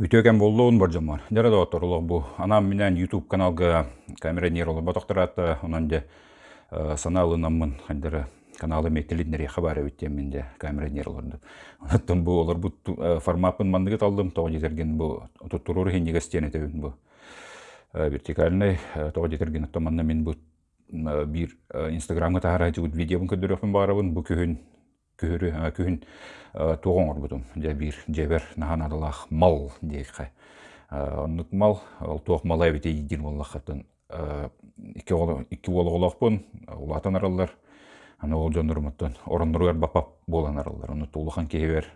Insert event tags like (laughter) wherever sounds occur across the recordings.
Үтөкен болуун боржомор. Жара да оторулук бу. Анам менен YouTube каналга камера нейролы ботоктурат, онан де саналынаммын хандыры каналы метелиднери хабары биттем менде камера нейролорду. Онаттан бу олар бу форматын мандыгы талдым, тоғы жетерген бу туттурur хеннеге стене төбүн бу. Вертикальный тоғы жетерген оттаманна мен бу бир инстаграмга тахара жугут видеобун көдөрөпүн барабын бу күһүн күһүрү күһүн туоңор бутум. Бир жебер нахан мал оннук мал ол туох малай бите идир боллахатын икки болохпун улаатан араллар аны ол жонурмуттан бапап болан араллар. Ону туулухан киебер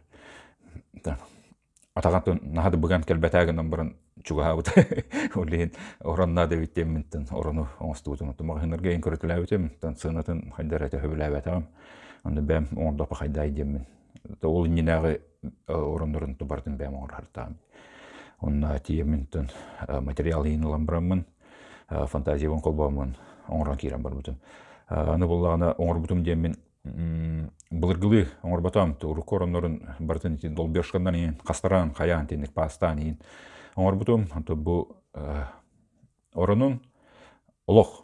атагантын нахады буган келбетагынан бұрын чугаабыт (laughs) олин оронна дебиттемминтен орону оңостуутумуту магынырга эң көрөтүләбитем тан сынатын хайдарата хөбүләбетагам онда бәм оңдопа хайдай деммин ол иннинагы ороннорун тубардын бәм оңор хартаам онна тиеминтен материал иинулан бараммын фантазиябын колбоомун оңорон киирен барбытым. Аны буллагана оңорбутум деммин былыргылы оңорбатам урук ороннорун бартын долбешкандан иин кастаран каяан тенник пастан иин оңорбутум анту бу оронун олох тугу даганы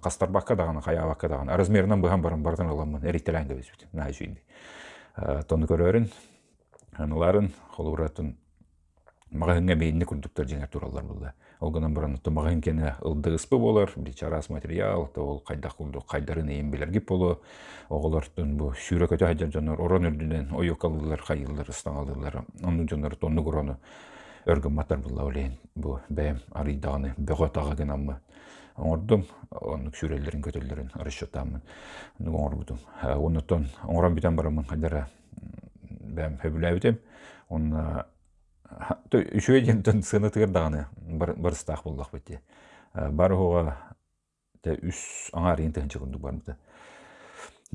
кастар бакка даганы кая бакка даганы размеринен быган барын бардын аламын эриттелен кебесбит на жүйүнди тону көрөрүн аналарын холуратын магahынга мейинне курдуктар жеңер туралар булда олгонан баран то магahын кене ылдыгыспы болар бир чарас материал то ол кайдак курду кайдарын эйин билергип болу. Оголортун бу сүүрөкөтө хайжар жонор орон үрдүнен ойокалылар хайыллар ыстаңалылар ону жонор тонну курону өргөн матар булла олейин бу бэм арыйдаганы бөгө тагагынаммы оңордум онук сүрелерин көтөллөрүн расчетамын оңорбутум онуттан оңорон битен барамын кадара бәм хөбүләбитем онна үшүгө жентен сыны тыгырдаганы барыстаах буллак бити бары хога те үс аңар интен чыгындык бармыта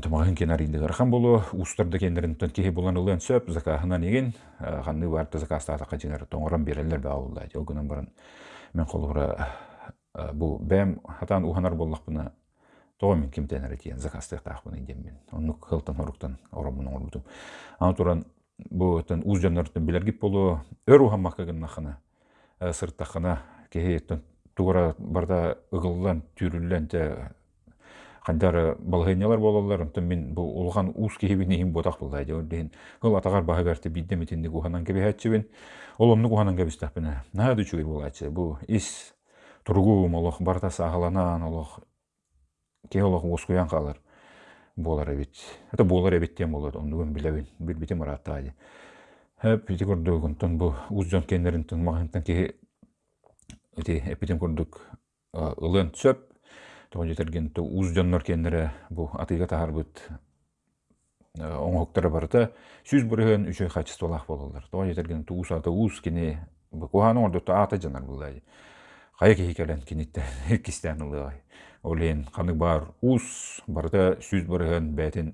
Тумагын кенаринде гархан болу устарда кендеринтен кихи булан улан сөп закахынан еген ханны барты закастата качыңар тоңоран берелер баулда. Жолгунан баран мен колура бу бәм хатан уханар боллақпына тоға мен кемтенер етиен закастық тақпына идем мен оны кылтан хоруктан оромун оңорбутум аны туран бу тен уз жаннартын билергип болу өр ухаммаккагын нахана сырттахана кеһи тугара барда ыгыллан түрүллен те кандары балгыйнялар болалар онтон мен бу улган уус кихибин ихин ботак булдай ден кыл атагар багагарты биддемитинди куханан кебехатчыбин оломну куханан кебистахпина наады чугай булачы бу ис тургуум олох барта сагаланан олох ке олох ускуян калар болар эбит это болар эбиттен болот ондугун билебин билбитим араттаади хэп ити курдук онтон бу уз жон кенеринтен магынтан ки эти эпитем курдук ылын сөп тоон жетерген уз жоннор кеннере бу атыйга таарбыт оңоктора барыта сүз бүрөһөн үчөй качестволах бололар тоон жетерген туус ата уус кини куханы ордуту ата жанар булдай Қай кейкелен кенетті (laughs) кистен ылыгай. Олен қаны бар ус барда сүз барыган бәтин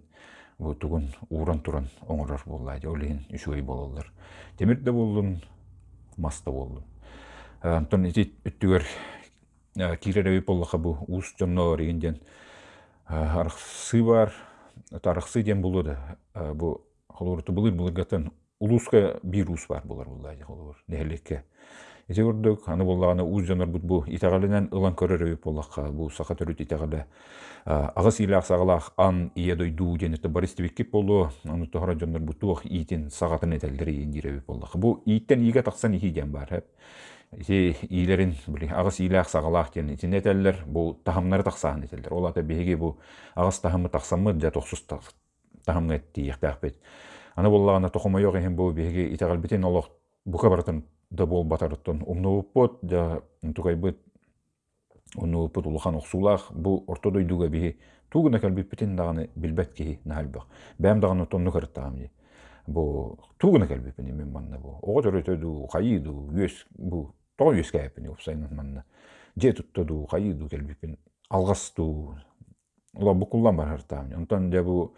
тугун уран туран оңорор боллайды. Олен үшуй бололар. Темирде болдун, маста болдун. Антон ити үттүгөр киререби боллаха бу ус жоннор егенден арықсы бар, тарықсы ден болуды. Бу холурты былыр былыргатан улуска бир ус бар болар холур. Нехелекке Эти көрдік, аны болағаны уз жанар бұд бұ итағалынан ылан көрер өйіп болаққа, бұ сақа төріт итағалы. Ағыс илі ақсағалақ ан ие дойду денеті бар істебеккеп болу, аны тұғыра жанар бұд итін сағатын етелдері ендер өйіп болаққа. Бұ иттен иге тақсан ихиден бар, әп. Ити ийлерин, білі, ағыс илі ақсағалақ ден итін етелдер, бұ тахамнары етелдер. Ол аты беге бұ ағыс тахамы тақсамы, дә тоқсыз тахамны етті еқтәқ бет. Аны болағына тоқыма yok ехен бұ беге итағал бітен олық бұқа баратын да бол батарыттан умнууппут да тугайбыт унууппут улахан оксулах бу ортодой дуга биһи тугуна кэлбиппитин даганы билбет киһи наһалбах бэм даганы тонну кырыттаамди бу тугуна кэлбиппини мен манна бу. Ого төрөтөду хайыду үөс бу тоо үөс кээппини упсайнан манна. Же туттоду хайыду келбиппин алгасту ула букуллан бар хартаамди онтон де бу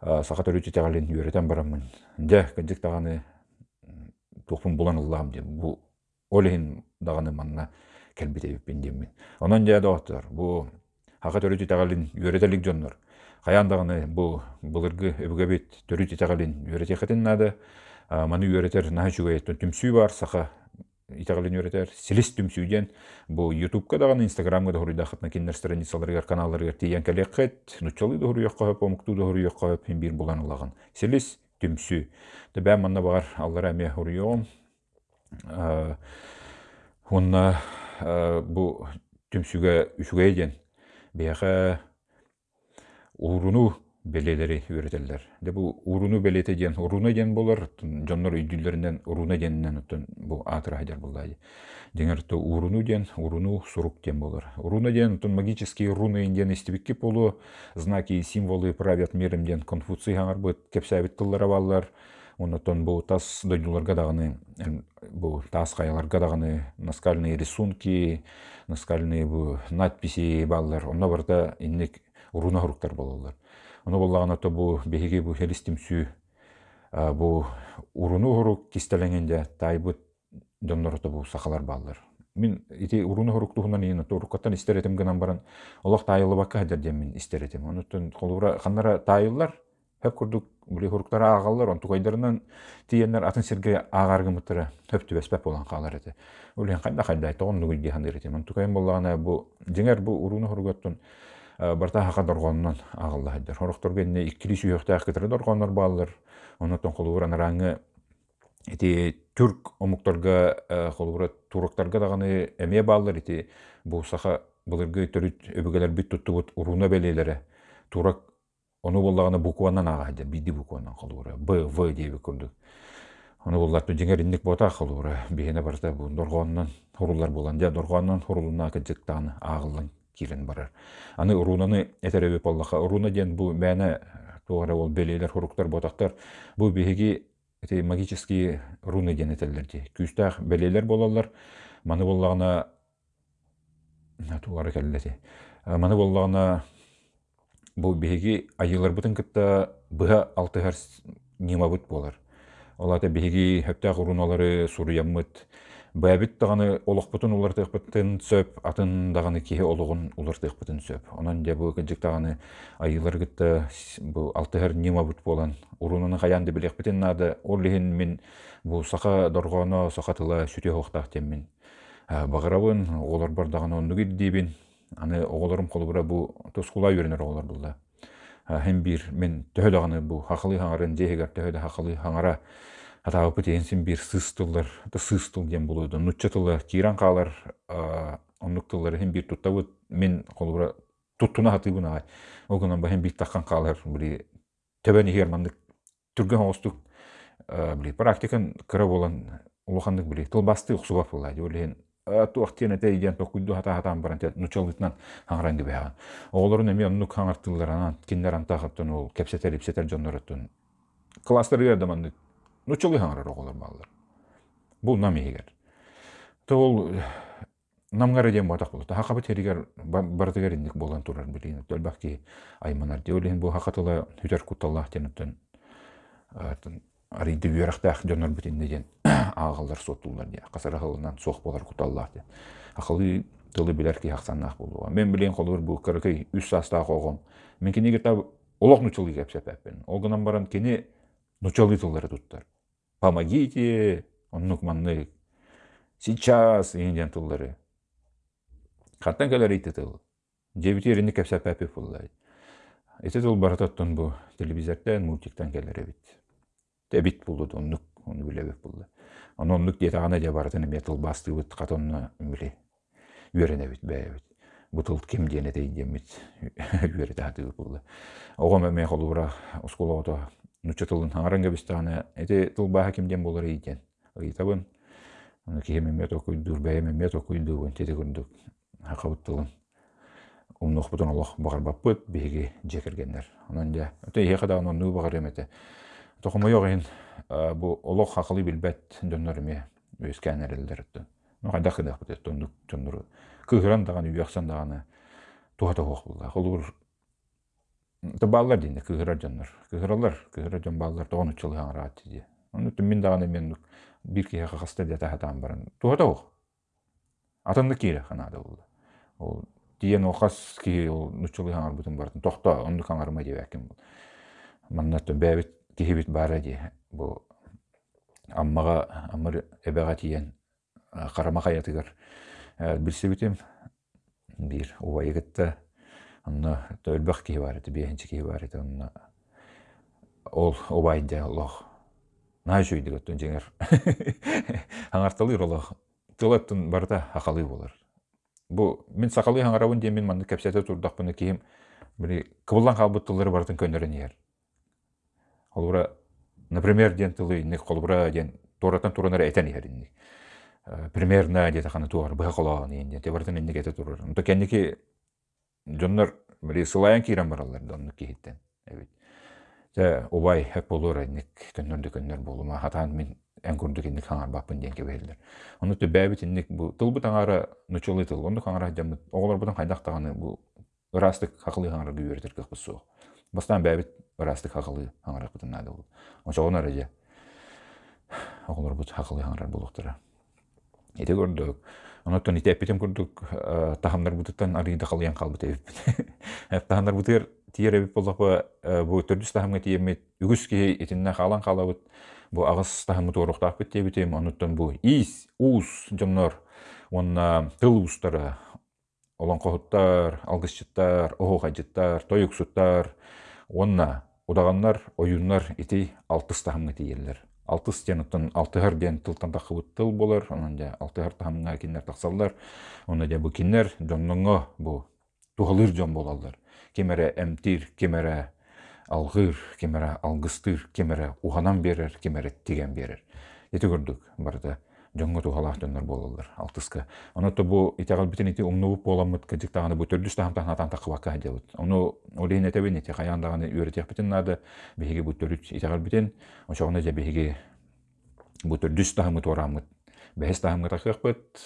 сака төрүчү тягалин үөретен барамын де кыджык даганы тухпун булан ыллаам деп бу олехин даганы манна келбитебиппин деммин онон жада оттор. Бу хака төрүтү тагалин үөретелик жоннор каян даганы бу былыргы маны түмсүү бар саха итагалын үйрәтер силис түмсүүден бу ютубка дагы инстаграмга да хуруйда хатна киндер страницаларга каналларга тиян да да бир буланылаган силис түмсүү да бә манна багар аллар әме хуруйогом онна бу түмсүгө үчүгө ден бияха уруну белелери үйрөтеллер де бу уруну белете уруна диэн болар жоннор үйдүллеринен уруна диэнинен оттон бу атыра хадер буллай деңер то уруну диэн уруну сурук диэн болар уруна диэн оттон магические руны диэн истибикки болу знаки символы правят миром диэн конфуций хаңар быт кепсәбит тыллара бу тас дойдуларга даганы бу тас каяларга даганы наскальные рисунки наскальные бу надписи баллар. Онно барда инник уруна хуруктар бололар Ону боллагана то бу беһиги бу хелистимсүү бу уруну хурук кистелеңенде тайбыт доннорото бу сахалар баалар. Мин ити уруну хурук тухунан ийин то уруккаттан истеретим гынан баран олох тайылы бакка хадер дем мин истеретим. Онутун холура ханнара тайыллар хөп курдук були хуруктара агаллар он тугайдарынан тиеннер атын сирге агаргымытыра хөп түбеспеп болан калар эти. Улен кайда кайда тогон нугуйди хандыр эти. Мен тугайым боллагана бу деңер бу уруну Э, барта хака доргоннон агыллаһыдыр. Хорохторга инне иккили сүйөхтәх кетер доргоннор баалар. Онотон холууран раңы эти түрк омукторга э, холуура туруктарга даганы эме баалар ити бу саха былыргы төрүт өбөгелер бит туттубут уруна белелере. Турак ону боллаганы букванан ага биди букванан холуура. Б В дейби көрдүк. Ону боллар жеңер инник бота холуура. Бихене барта бу доргоннон хурулар болан. Ja доргоннон хурулуна кыжыктаны агылын кирен барар. Аны урунаны этеребе боллаха. Уруна ден бу мәне тугара ол белелер хуруктар ботактар бу биһиги эти магические руны ден. Күстах белелер болалар. Маны боллагана тугара келлети. Маны боллагана бу биһиги айылар бутын кытта быха алты харс нимабыт болар. Олата биһиги хөптә уруналары суруяммыт Бәбит тағаны олықпытын улар тықпытын сөп, атын дағаны кеhe олығын улар тықпытын сөп. Онан де бұл кінчік тағаны айылар гітті бұл алтығыр нема бұт болан. Урунаны қаянды білек бітін нады, орлихин мен бұл сақа дорғаны сақатыла сүте хоқтақ теммен. Бағырабын, олар бар дағаны онды дейбін. Аны оғыларым қолы бұра бұл тұсқыла үйренер оғылар бұлда. Хем бір мен төхілағаны бұл хақылы хаңарын, жехегер төхілі хақылы хаңара атаапыт энсин бир сыстылар да сыстыл дем болуду нуччатылар киран каалар оннуктылар хем бир туттабыт мен колура туттуна хатыбын агай огунан ба хем бир таккан каалар били төбөни хермандык түргөн оостук били практикан кыра болан улухандык били тылбасты уксубап була диолен туактен эте иден токуйду хата хатан баран те нучалытнан хаңранды бяган оголорун эми оннук хаңартылар анан киндер антахаттан ол кепсетер ипсетер жоннороттун класстар бердаманды Ну, чолы хаңарар оголор баллар. Бул нам егер. То ол намгара дем батак болот. Хакабы теригер бардыгар индик болан турар билин. Төлбакки айманар диолин бу хакатыла хүтер куталлах тенептен. Аринди бүйрактах жонор битин деген агалдар сотулар дия. Касара кылынан сох болар куталлах дия. Акылы тылы билер ки хаксаннах болуга. Мен билен колор бу кыркый үс саста когом. Мен кенеге тап олох нучулы кепсепеппен. Олгынан баран кене нучалы тыллары туттар помогите, он манны, сейчас, индиан туллары. Хаттан кәлер итті тыл. Дебіт ерінді кәпсә пәпі фуллай. Ете тыл барататтан бу телевизордан, мультиктан кәлер бит. Тебит булды, оннук, оны билебеп булды. Оны оннук дете ана де баратын эме тыл басты бит, катонна биле. Үйрене бит, бәе бит. Бу тыл кем дене дейден бит. Үйрене (laughs) таты булды. Оғам эме холура, нучатылын хаңаранга бистаана эти тылбаха кимден болар ийтен ыйтабын аны киемемет окуйдур бәйемемет окуйдугун тети күндүк хакабыттылын умнухбутун олох багарбаппыт биһиги жекергеннер онон же өтө иехада онон нуу багар эмете тохомойок ин бу олох хакылы билбет дөннөр эме өскәнерелдер ну кайда кыдакпыт тондук тондуру кыгыран даганы үйаксан даганы тухата хох булла холур Та баллар дейін. Кыгыралар, кыгыра жан баллар тоғын учылы хаңыра ати Оны мен дағаны мен бір кеге қақасты де тахатан барын. Туғата оқ. Атанды кейлі ханады болды. Ол диен оқас ки ол нучылы хаңар бұтын барын. Тоқта, онды хаңарма деп әкім бұл. Маннаттан бәбіт кехебет бара де. Бұл аммаға амыр эбеға тиен қарама хаятыгар билсибитим бир убайыгытта онно төлбөх киһи бар ити биэхинчи киһи бар ити онно ол убайдя олох наа жүйдүг оттун жеңер (laughs) аңартылыр олох тылаттын барда акалый болар. Бу мен сакалый аңарабын диэн мен манны кепсете турдакпыны киим бiri кыбылдан калбыттылары бартын көнөрөн иер олура например диэн тылы инник колбура диэн туратан туранар этен иер инник. Примерно где-то хана туар быха колоон иен диэн тебартын инник эте турар. Онто кенники дьоннор бiri сылайан киирен баралар донну киһиттен эбит Тэ убай хэп болур инник көннөрдү көннөр болума хатаан мен эн курдук инник хаңар баппын диэн кебейлер ону тө бэбит инник бу тылбы таңара нучулы тыл онду хаңара жамыт оголор бутан хайдактаганы бу ырастык хакылы хаңара гүйөртер кыхпы суох бастан бэбит ырастык хакылы хаңара бутан нады бул онча онар эже оголор бут хакылы хаңарар булуктара ите көрдүк онотон ите эппитим курдук тахамдар бутуттан арыйда калыян калбыт эбип. (laughs) Тахамдар бутыр тиер эбип боллакпа бу төрдүс тахамга тиемит үгүс ки итинне халан калабыт. Бу агыс тахамы туруктааппыт тебитим онуттан бу ис уус жомнор онна тыл уустары олоңкохуттар алгысчыттар оохажыттар тоюксуттар онна удаганнар оюннар ити алтыс тахамга тиерлер алтыс диэн алтыгар диэн тылтан тахыбыт тыл болар онон же алтыгар тахамга киннер тахсаллар онна же бу киннер жонноңо бу тухалыр жон болалар кемере эмтир кемере алгыр кемере алгыстыр кемере уханан берер кемере тиген берер эти көрдүк барда жоңго тухалаахтоннор болалар алтыска. Оното бу итягал битин ити умнубуп боламыт кыдык таганы бу төрдүс тагам тагына тан такыбакка хадебут ону олейн этебин ити каяндаганы үйрөтек битин нады биһиги бу төрүт итягал битин ошоғуна же биһиги бу төрдүс бэс тагымы такыакпыт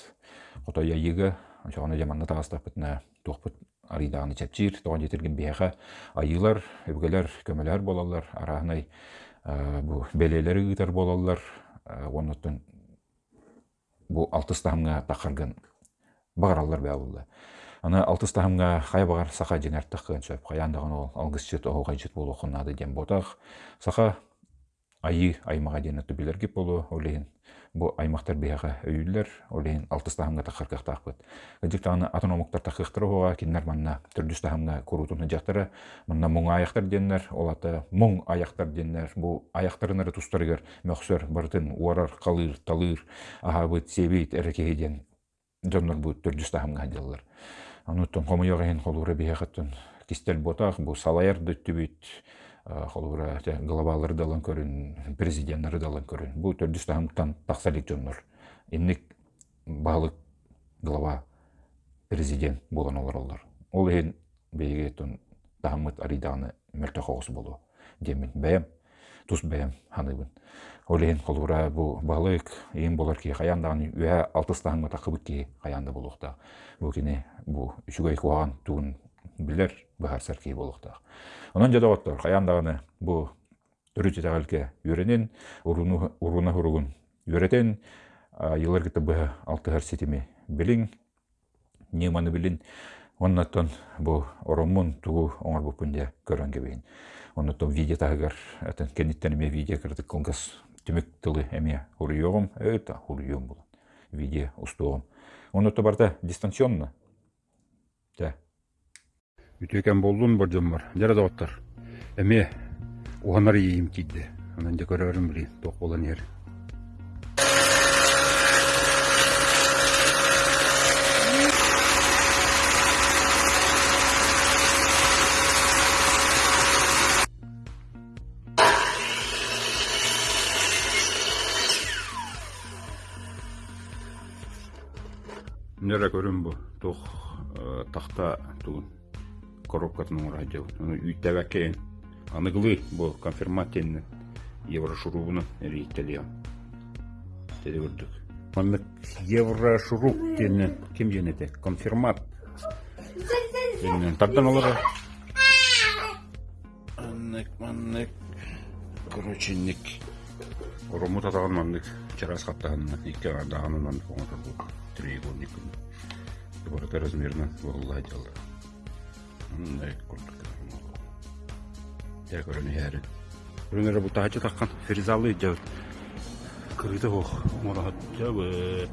котой айыгы ошоғуна же манна тагастаппыт на тухпут арыйдаганы чепчир тоҕон жетиргин биэха айылар өбгелер көмөлөр болалар араанай бу белелери ыытар болалар оннотун бу алтыс тахымга такарган багараллар бэбылла аны алтыс тахымга хай багар саха жеңер таккын сөп каяндаган ол алгысчыт оогайчыт болу хуннады дем ботах саха айы аймага ден билерги болу олейин бу аймактар бияга өйүллер олейин алтыс тахымга такаркак таакпыт ыдык таганы атономуктар такыктыр ого киннер манна түрдүс тахымга курутуну жактары манна муң аяктар деннер олата муң аяктар деннер. Бу аяктарынары тустарыгар мөхсөр бартын уарар калыр талыр ахабыт дөттүбүт холура глобалары далан көрүн президенттары далан көрүн. Бу төрдүс тахымтан таксалик жоннор инник баалык глава президент болон олар олар ол эн бейге тун тахамыт ариданы мөлтө хогус болу демин бэм тус бэм ханыбын ол эн холура бу баалык эң болар ки хаяндаганы үэ алтыс тахымга такыбыт ки хаянда болуктаа бу кини бу үчүгөй куаган туун билер бахарсар ки болуктаа Онон жадаваттар хаяндаганы бу түрү жетагалке үйренен уруна хуругун үйретен йылар ките бу алтыгар сетими билин неманы билин оннаттан бу оромун тугу оңар бупунде көрөн кебейин оннаттан видео тагар атын кенниттен эме видео кырдык конгас түмүк тылы бул видео устугум оннатта барда дистанционно. Да Үтөкен болдун бар жоммар. Жара даваттар. Эме уганар ийим кидде. Анан да көрөрүм били ток болон ер. Нера көрүм бу тох тахта туун коробкатын радио. Үйтәбәкәйін. Аныглы бұл конфирматенні еврошурубуны рейтелеем. Теді көрдік. Аннык еврошурук тені кем женеті? Конфирмат. Тардан олар. Аннык, маннык. Короче, ник. Ромут атаған маннык. Чарас қаттағанына. Икі ардағанын маннык оңатар бұл. Треугольник. Бұл размерно бұл ладиялар. Мындай куртка. Я көрүнү яары. Көрүнөр бу тахачы таккан ферзалы жабыт. Кырыта ох, мурахат жабыт.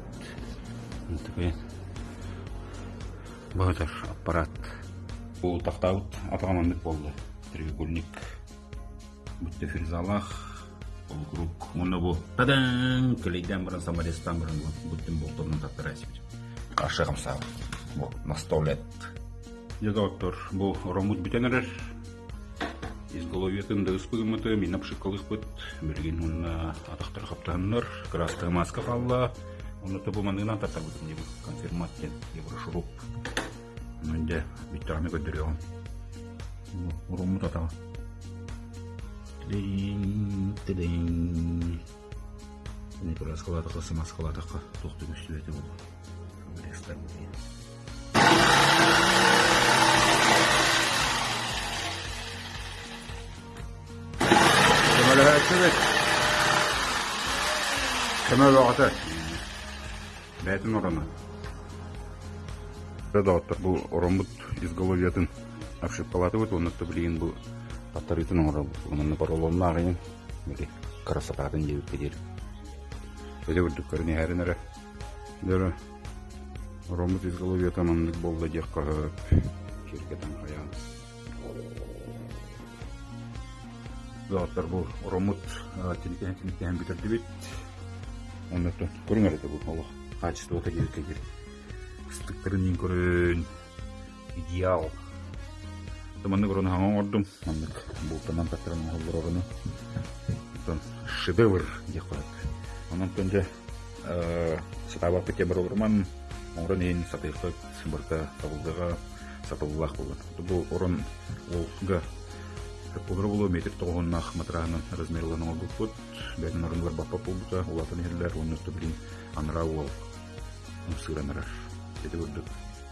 Такой багатар аппарат. Бул тактабыт атагамандык болду. Треугольник. Бүтте фрезалах. Бул круг. Муну бу тадан клейден бирин саморезтан бирин бүттүн болторунун тактарасып. Кашыгым сабы. Бу настолет. Я доктор, бу ромут бүтенерер. изголовьетін да ыспыгымыты мен апшыкалыхпыт билген уна атактар каптаннар красная маска калла уну тобу манына татабытым деп конфирмация деп шуруп менде биттами көдөрөм уруму татага тилейин тилейин не крас калатакка сымас калатакка токту күстүбети бул рекстар Evet. Kemal Ağat'a. Бәтін ораны. Предаваттар бұл оромбут изголовиятын апшып палаты бұд, оны білген бұл таттарытын орал. Оның паролонын ағайын, бәді қарасататын жебіп кедер. Бәді үрдік көріне әрін әрі. Дәрі болды дек қағып, қаян. Бұл ромут тинкен тинкен битерди бит. Оннотон көрүңөр эте бул Аллах качество ота кебек кегер. Кыстыктарын ин көрүн. Идеал. Таманны көрүн хаңа ордум. Мандык бул таман каттырын холлор орыны. Тон шедевр деп болот. Бул орын олга Кулры булу метр улатын хиллер, оннусты билин анра ул. Умсыранар. Деди үрдүк.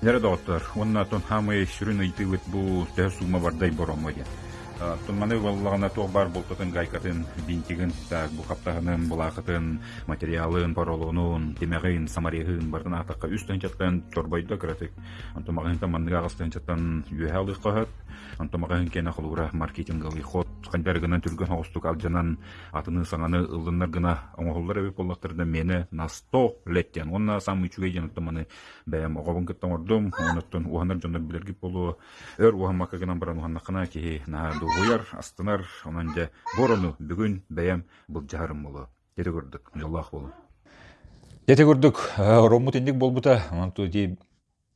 Нәре доктор, онна тон хамы сүрүн ыйтыбыт бу тә сума бардай. Тунманы баллагана тог бар болтатын гайкатын бинтигин так бу каптагынын булакытын материалын паролонун демегин самарихын бардын атакка үстөн чаттан чорбойдо кратык. Антомагын таманныга агыстан чаттан юхалы кахат. Антомагын кена хулура маркетинговый ход кандар гына түргөн хостук алжанан атыны саңаны ылдыннар гына оңоллар эбеп боллактырда мени на 100 леттен. Онна сам үчүгө жаныттаманы бәм огобун кыттан ордум. Онуттан уханар жондар билерги болу. Өр ухамака гынан баран уханнакына ки на дугуяр астынар онан же борону бүгүн бәям бул жарым болу. Деди көрдүк. Жоллах болу. Дети көрдүк. Ромут индик болбута. Онту ди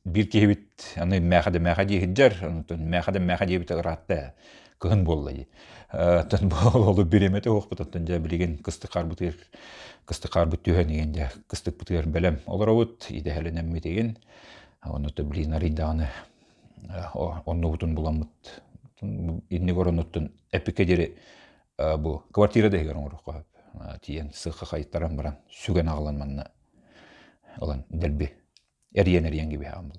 бир кебит аны мәхәдә мәхәдә хиджар онтон мәхәдә мәхәдә бит ратта кын боллай. Тан болу биремете хокпут тан жа билген кысты карбытыр кысты карбыт түһөн дегенде кысты бутыр белем олоробут иде хәленем метеген. Оны то билин ариданы онны бутун буламыт. Инне горонуттун эпикедери бу квартирада егер оңрукка тиен сыхы хайттарам баран сүген агылан манна. Олан делби эриен эриен gibi hamıl.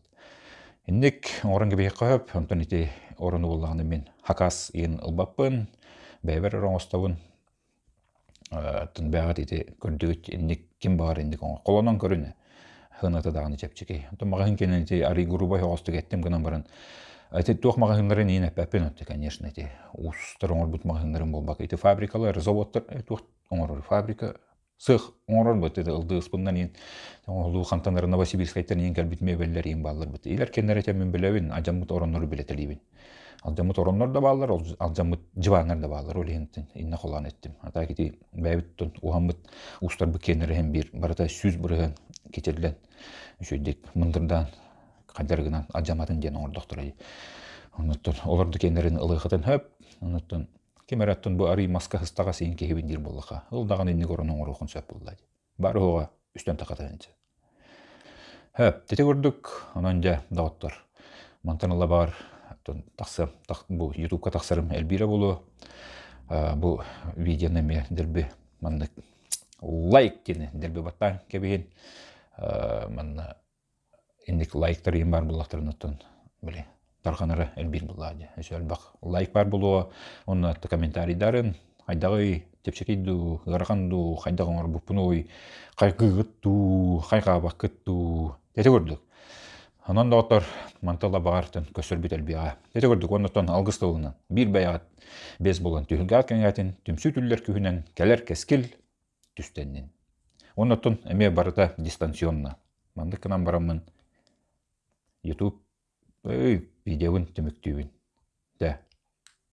Иннек орын gibi кап, онтон ити орыны буллаганы мен хакас ин ылбаппын, бәбер роңостабын. Тын бәгат ити көрдүгүт иннек ким бар иннек оңа колонон көрүнө. Хынаты даганы чепчеки. Онтон магын кенен ити ари группа хостук еттим гынан баран. Ити туох магазинларын ин әппәпен өтті, конечно, ити устар оңор бут магазинларын болбак. Ити фабрикалар, заводтар, туох оңор фабрика сых оңорон бут это ылды ыспындан ин олу хантанары новосибирск айтан ин кел битме беллер ин баллар бут. Илер кеннер мен билебин ажамут ороннору билетелибин алжамут ороннор да баалар алжамут жыбаанар да баалар ол ентин инна холан еттим ата кити бэбиттон ухаммыт устар бу кеннер бир барата сүз бүрген кетерлен үшөйдек мындырдан кадергынан ажаматын ден оңордоктор онуттон олорду кеннерин ылыхытын хөп онуттон Кемераттын бу ари маска хыстага сейин кехибин дир боллаха. Ыл даган инни коронун орухун сөп буллай. Бары хога үстөн такатанчы. Хөп, тете көрдүк, анан жа дагыттар. Мантаныла бар, таксы, так бу YouTube-ка таксарым Эльбира болу. Бу видеоны ме дерби манны лайк дени дерби баттан кебин. Манна индик лайктар ем бар буллактарын биле тарханары элбир буллади. Эсөл бак лайк бар булуа, онна комментарийдарын хайдагы тепчекейду, гараханду, хайдагы бупунуй, кайгыгытту, хайга бакытту. Тете көрдүк. Анан да отор мантала багартын көсөр бит элбига. Тете көрдүк, оннотон алгыстылынан бир баягат без болон түһүнгә кенгәтин, түмсү түллер күһүнен келер кескил түстеннен. Оннотун эме барыта дистанционно. Манды кынан барамын YouTube ый видеоун төмөктүүбүн. Да,